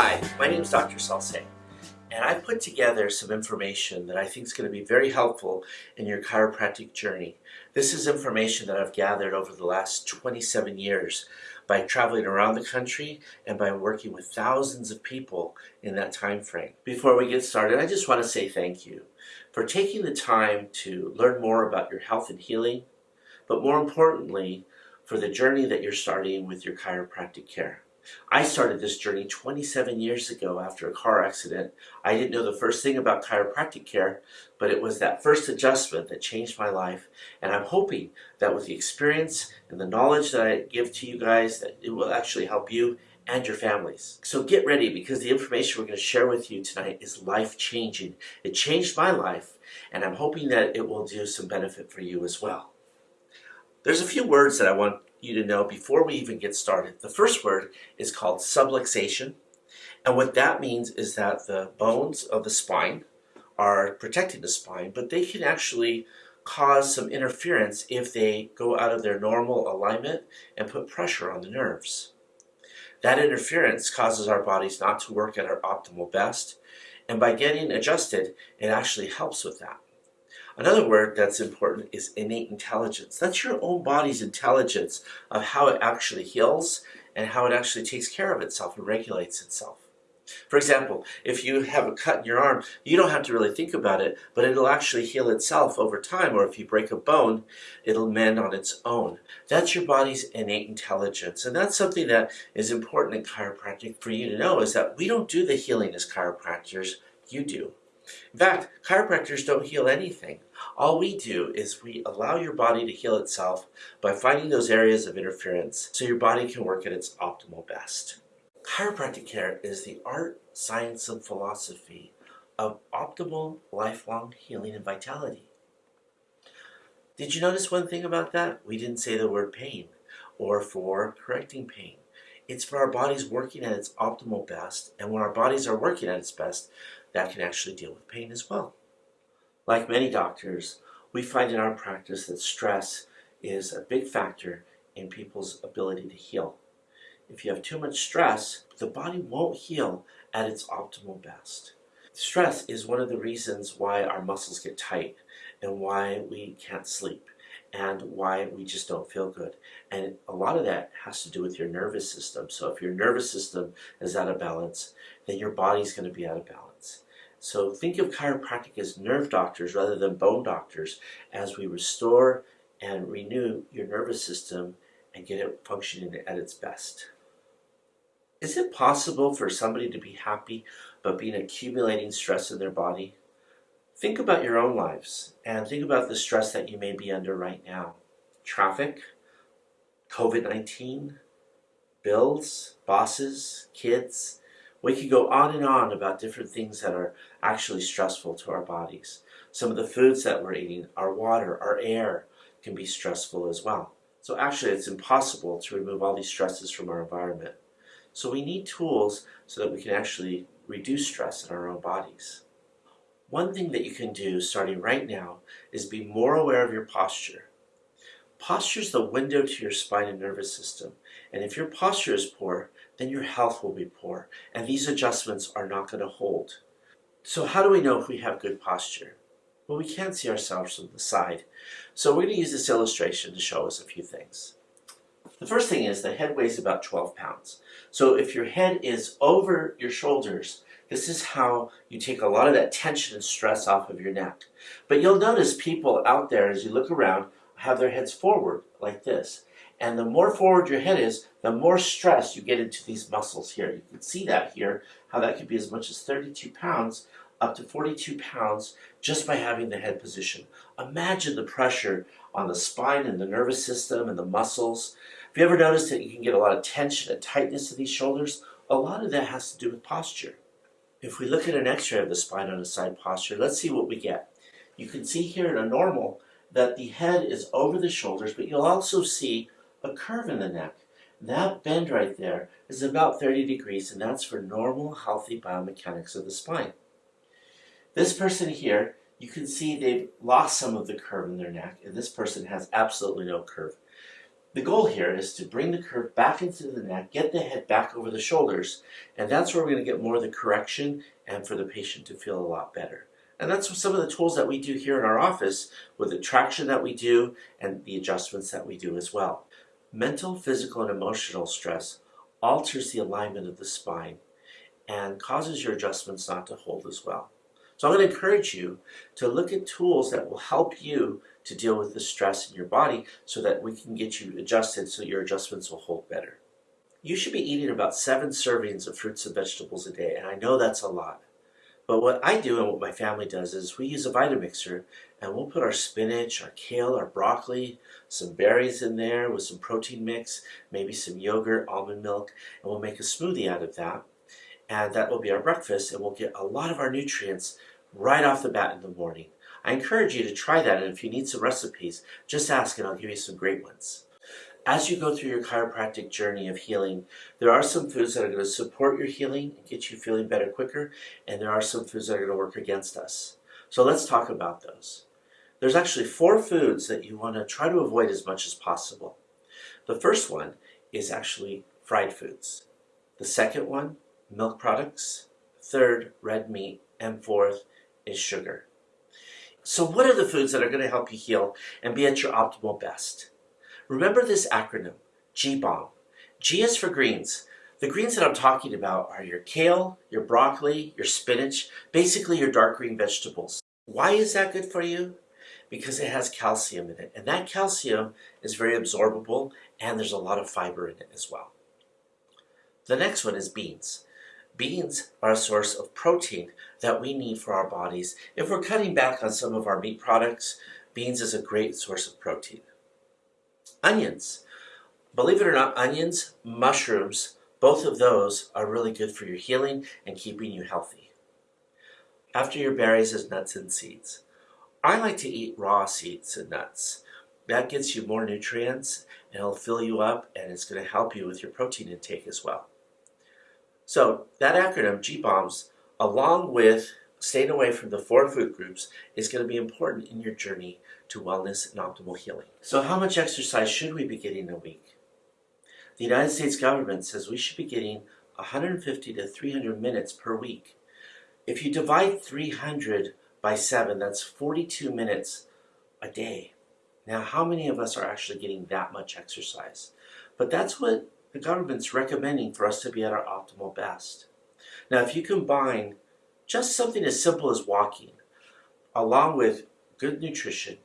Hi, my name is Dr. Salce, and I've put together some information that I think is going to be very helpful in your chiropractic journey. This is information that I've gathered over the last 27 years by traveling around the country and by working with thousands of people in that time frame. Before we get started, I just want to say thank you for taking the time to learn more about your health and healing, but more importantly, for the journey that you're starting with your chiropractic care. I started this journey 27 years ago after a car accident. I didn't know the first thing about chiropractic care, but it was that first adjustment that changed my life. And I'm hoping that with the experience and the knowledge that I give to you guys, that it will actually help you and your families. So get ready because the information we're going to share with you tonight is life-changing. It changed my life, and I'm hoping that it will do some benefit for you as well. There's a few words that I want you to know before we even get started. The first word is called subluxation. And what that means is that the bones of the spine are protecting the spine, but they can actually cause some interference if they go out of their normal alignment and put pressure on the nerves. That interference causes our bodies not to work at our optimal best, and by getting adjusted, it actually helps with that. Another word that's important is innate intelligence. That's your own body's intelligence of how it actually heals and how it actually takes care of itself and regulates itself. For example, if you have a cut in your arm, you don't have to really think about it, but it'll actually heal itself over time, or if you break a bone, it'll mend on its own. That's your body's innate intelligence, and that's something that is important in chiropractic for you to know, is that we don't do the healing as chiropractors, you do. In fact, chiropractors don't heal anything. All we do is we allow your body to heal itself by finding those areas of interference so your body can work at its optimal best. Chiropractic care is the art, science, and philosophy of optimal lifelong healing and vitality. Did you notice one thing about that? We didn't say the word pain or for correcting pain. It's for our bodies working at its optimal best, and when our bodies are working at its best, that can actually deal with pain as well. Like many doctors, we find in our practice that stress is a big factor in people's ability to heal. If you have too much stress, the body won't heal at its optimal best. Stress is one of the reasons why our muscles get tight and why we can't sleep and why we just don't feel good. And a lot of that has to do with your nervous system. So if your nervous system is out of balance, then your body's going to be out of balance. So think of chiropractic as nerve doctors rather than bone doctors as we restore and renew your nervous system and get it functioning at its best. Is it possible for somebody to be happy but being accumulating stress in their body? Think about your own lives and think about the stress that you may be under right now. Traffic, COVID-19, bills, bosses, kids. We could go on and on about different things that are actually stressful to our bodies. Some of the foods that we're eating, our water, our air can be stressful as well. So actually it's impossible to remove all these stresses from our environment. So we need tools so that we can actually reduce stress in our own bodies. One thing that you can do starting right now is be more aware of your posture. Posture is the window to your spine and nervous system. And if your posture is poor, then your health will be poor. And these adjustments are not going to hold. So how do we know if we have good posture? Well, we can't see ourselves from the side. So we're going to use this illustration to show us a few things. The first thing is the head weighs about 12 pounds. So if your head is over your shoulders, this is how you take a lot of that tension and stress off of your neck. But you'll notice people out there, as you look around, have their heads forward like this. And the more forward your head is, the more stress you get into these muscles here. You can see that here, how that could be as much as 32 pounds up to 42 pounds just by having the head position. Imagine the pressure on the spine and the nervous system and the muscles. Have you ever noticed that you can get a lot of tension and tightness in these shoulders? A lot of that has to do with posture. If we look at an x-ray of the spine on a side posture, let's see what we get. You can see here in a normal that the head is over the shoulders, but you'll also see a curve in the neck. That bend right there is about 30 degrees, and that's for normal, healthy biomechanics of the spine. This person here, you can see they've lost some of the curve in their neck, and this person has absolutely no curve. The goal here is to bring the curve back into the neck, get the head back over the shoulders, and that's where we're going to get more of the correction and for the patient to feel a lot better. And that's some of the tools that we do here in our office with the traction that we do and the adjustments that we do as well. Mental, physical, and emotional stress alters the alignment of the spine and causes your adjustments not to hold as well. So I'm going to encourage you to look at tools that will help you to deal with the stress in your body so that we can get you adjusted so your adjustments will hold better. You should be eating about seven servings of fruits and vegetables a day, and I know that's a lot. But what I do and what my family does is we use a Vitamixer and we'll put our spinach, our kale, our broccoli, some berries in there with some protein mix, maybe some yogurt, almond milk, and we'll make a smoothie out of that. And that will be our breakfast and we'll get a lot of our nutrients right off the bat in the morning. I encourage you to try that and if you need some recipes, just ask and I'll give you some great ones. As you go through your chiropractic journey of healing, there are some foods that are going to support your healing and get you feeling better quicker, and there are some foods that are going to work against us. So let's talk about those. There's actually four foods that you want to try to avoid as much as possible. The first one is actually fried foods. The second one, milk products. Third, red meat. And fourth is sugar. So what are the foods that are going to help you heal and be at your optimal best? Remember this acronym, G-BOMB. G is for greens. The greens that I'm talking about are your kale, your broccoli, your spinach, basically your dark green vegetables. Why is that good for you? Because it has calcium in it, and that calcium is very absorbable, and there's a lot of fiber in it as well. The next one is beans. Beans are a source of protein that we need for our bodies. If we're cutting back on some of our meat products, beans is a great source of protein. Onions. Believe it or not, onions, mushrooms, both of those are really good for your healing and keeping you healthy. After your berries is nuts and seeds. I like to eat raw seeds and nuts. That gets you more nutrients and it'll fill you up and it's going to help you with your protein intake as well. So that acronym, G-BOMBS, along with staying away from the four food groups is going to be important in your journey to wellness and optimal healing. So how much exercise should we be getting a week? The United States government says we should be getting 150 to 300 minutes per week. If you divide 300 by 7, that's 42 minutes a day. Now, how many of us are actually getting that much exercise? But that's what the government's recommending for us to be at our optimal best. Now, if you combine just something as simple as walking, along with good nutrition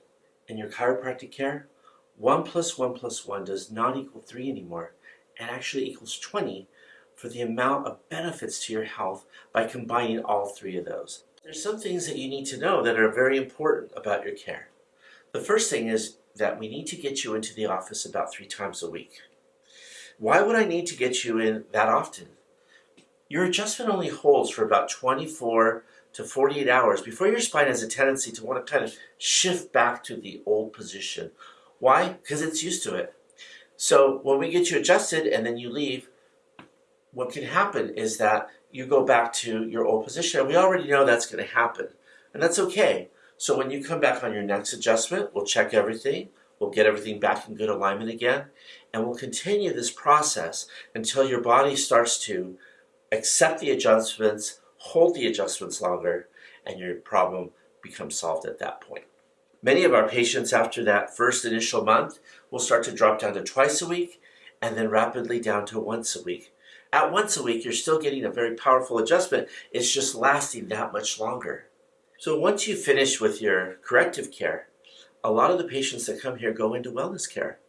and your chiropractic care, 1 plus 1 plus 1 does not equal 3 anymore and actually equals 20 for the amount of benefits to your health by combining all three of those. There's some things that you need to know that are very important about your care. The first thing is that we need to get you into the office about three times a week. Why would I need to get you in that often? Your adjustment only holds for about 24 to 48 hours before your spine has a tendency to want to kind of shift back to the old position. Why? Because it's used to it. So when we get you adjusted and then you leave, what can happen is that you go back to your old position. And we already know that's going to happen. And that's okay. So when you come back on your next adjustment, we'll check everything. We'll get everything back in good alignment again. And we'll continue this process until your body starts to accept the adjustments, hold the adjustments longer, and your problem becomes solved at that point. Many of our patients after that first initial month will start to drop down to twice a week and then rapidly down to once a week. At once a week, you're still getting a very powerful adjustment. It's just lasting that much longer. So once you finish with your corrective care, a lot of the patients that come here go into wellness care.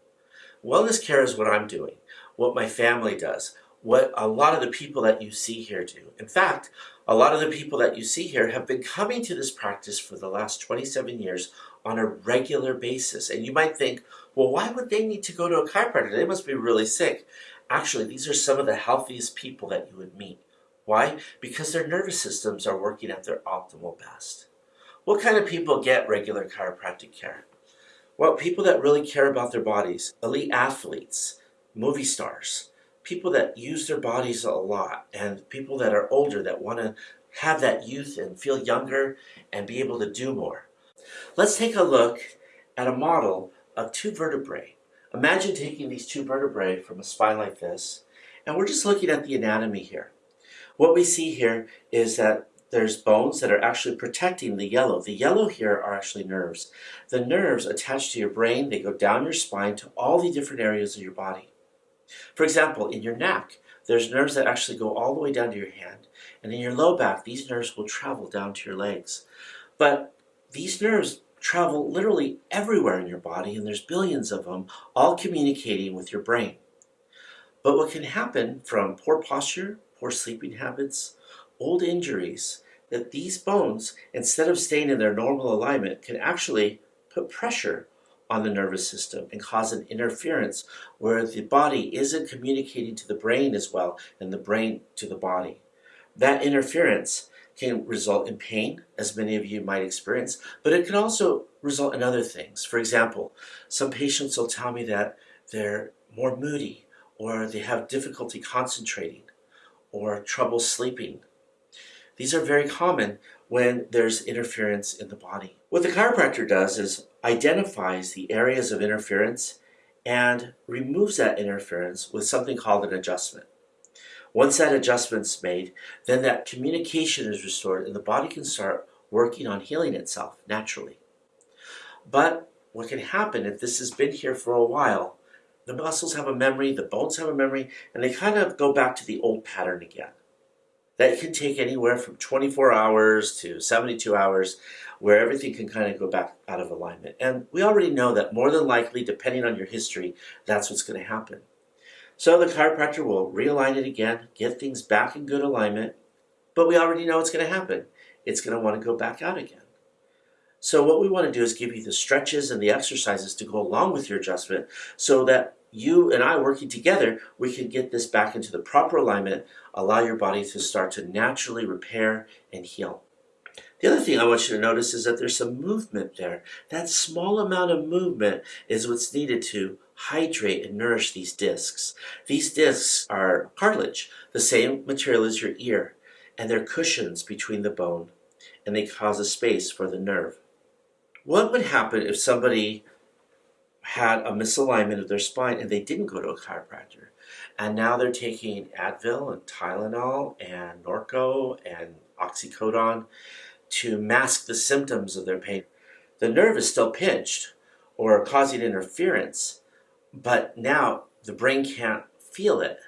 Wellness care is what I'm doing, what my family does, what a lot of the people that you see here do. In fact, a lot of the people that you see here have been coming to this practice for the last 27 years on a regular basis. And you might think, well, why would they need to go to a chiropractor? They must be really sick. Actually, these are some of the healthiest people that you would meet. Why? Because their nervous systems are working at their optimal best. What kind of people get regular chiropractic care? Well, people that really care about their bodies, elite athletes, movie stars, people that use their bodies a lot and people that are older that want to have that youth and feel younger and be able to do more. Let's take a look at a model of two vertebrae, Imagine taking these two vertebrae from a spine like this, and we're just looking at the anatomy here. What we see here is that there's bones that are actually protecting the yellow. The yellow here are actually nerves. The nerves attached to your brain, they go down your spine to all the different areas of your body. For example, in your neck, there's nerves that actually go all the way down to your hand. And in your low back, these nerves will travel down to your legs. But these nerves travel literally everywhere in your body, and there's billions of them, all communicating with your brain. But what can happen from poor posture, poor sleeping habits, old injuries, that these bones, instead of staying in their normal alignment, can actually put pressure on the nervous system and cause an interference where the body isn't communicating to the brain as well and the brain to the body. That interference can result in pain, as many of you might experience, but it can also result in other things. For example, some patients will tell me that they're more moody or they have difficulty concentrating or trouble sleeping. These are very common when there's interference in the body. What the chiropractor does is identifies the areas of interference and removes that interference with something called an adjustment. Once that adjustment's made, then that communication is restored and the body can start working on healing itself naturally. But what can happen if this has been here for a while, the muscles have a memory, the bones have a memory, and they kind of go back to the old pattern again. That can take anywhere from 24 hours to 72 hours where everything can kind of go back out of alignment. And we already know that more than likely, depending on your history, that's what's going to happen. So the chiropractor will realign it again, get things back in good alignment, but we already know it's going to happen. It's going to want to go back out again. So what we want to do is give you the stretches and the exercises to go along with your adjustment so that you and I working together, we can get this back into the proper alignment, allow your body to start to naturally repair and heal. The other thing I want you to notice is that there's some movement there. That small amount of movement is what's needed to hydrate and nourish these discs. These discs are cartilage, the same material as your ear, and they're cushions between the bone, and they cause a space for the nerve. What would happen if somebody had a misalignment of their spine and they didn't go to a chiropractor? And now they're taking Advil and Tylenol and Norco and oxycodone to mask the symptoms of their pain. The nerve is still pinched or causing interference, but now the brain can't feel it.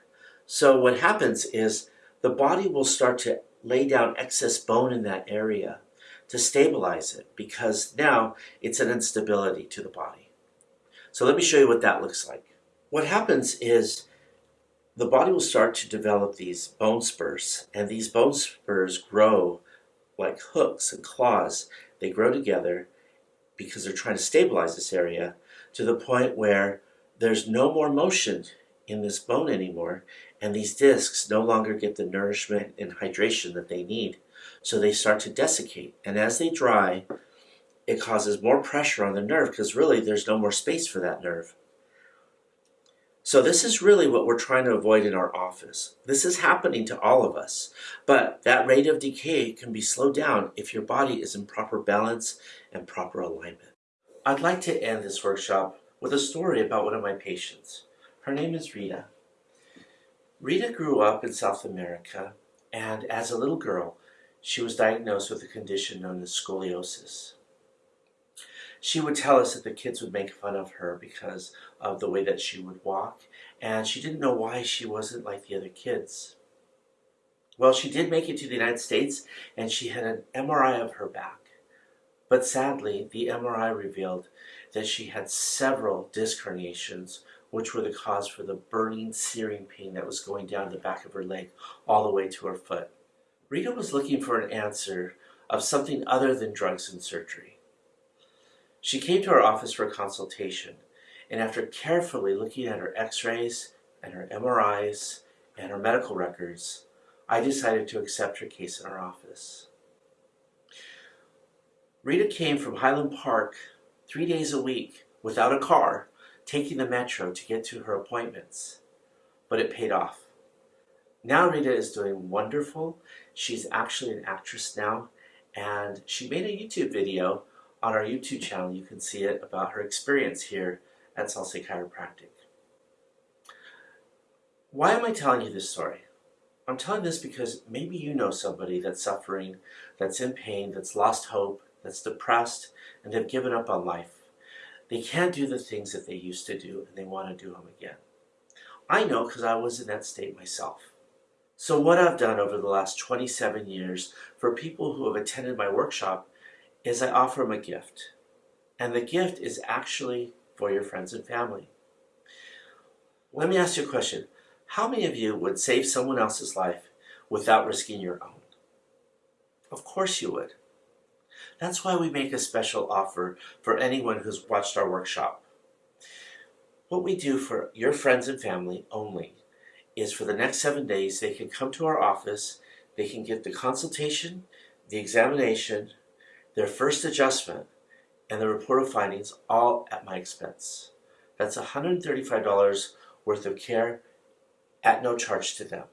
So what happens is the body will start to lay down excess bone in that area to stabilize it because now it's an instability to the body. So let me show you what that looks like. What happens is the body will start to develop these bone spurs and these bone spurs grow like hooks and claws. They grow together because they're trying to stabilize this area to the point where there's no more motion in this bone anymore and these discs no longer get the nourishment and hydration that they need. So they start to desiccate and as they dry it causes more pressure on the nerve because really there's no more space for that nerve. So this is really what we're trying to avoid in our office. This is happening to all of us, but that rate of decay can be slowed down if your body is in proper balance and proper alignment. I'd like to end this workshop with a story about one of my patients. Her name is Rita. Rita grew up in South America, and as a little girl, she was diagnosed with a condition known as scoliosis she would tell us that the kids would make fun of her because of the way that she would walk, and she didn't know why she wasn't like the other kids. Well, she did make it to the United States, and she had an MRI of her back. But sadly, the MRI revealed that she had several disc herniations, which were the cause for the burning, searing pain that was going down the back of her leg all the way to her foot. Rita was looking for an answer of something other than drugs and surgery. She came to our office for a consultation, and after carefully looking at her x-rays and her MRIs and her medical records, I decided to accept her case in our office. Rita came from Highland Park three days a week without a car, taking the metro to get to her appointments. But it paid off. Now Rita is doing wonderful. She's actually an actress now, and she made a YouTube video on our YouTube channel, you can see it about her experience here at Salce Chiropractic. Why am I telling you this story? I'm telling this because maybe you know somebody that's suffering, that's in pain, that's lost hope, that's depressed, and have given up on life. They can't do the things that they used to do, and they want to do them again. I know because I was in that state myself. So what I've done over the last 27 years for people who have attended my workshop is I offer them a gift. And the gift is actually for your friends and family. Let me ask you a question. How many of you would save someone else's life without risking your own? Of course you would. That's why we make a special offer for anyone who's watched our workshop. What we do for your friends and family only is for the next seven days, they can come to our office, they can get the consultation, the examination, their first adjustment, and the report of findings all at my expense. That's $135 worth of care at no charge to them.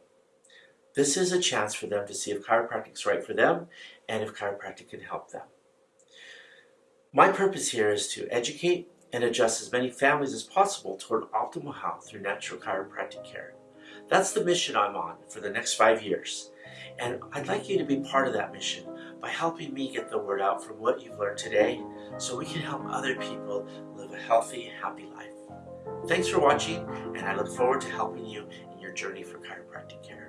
This is a chance for them to see if chiropractic is right for them and if chiropractic can help them. My purpose here is to educate and adjust as many families as possible toward optimal health through natural chiropractic care. That's the mission I'm on for the next five years. And I'd like you to be part of that mission by helping me get the word out from what you've learned today so we can help other people live a healthy, happy life. Thanks for watching, and I look forward to helping you in your journey for chiropractic care.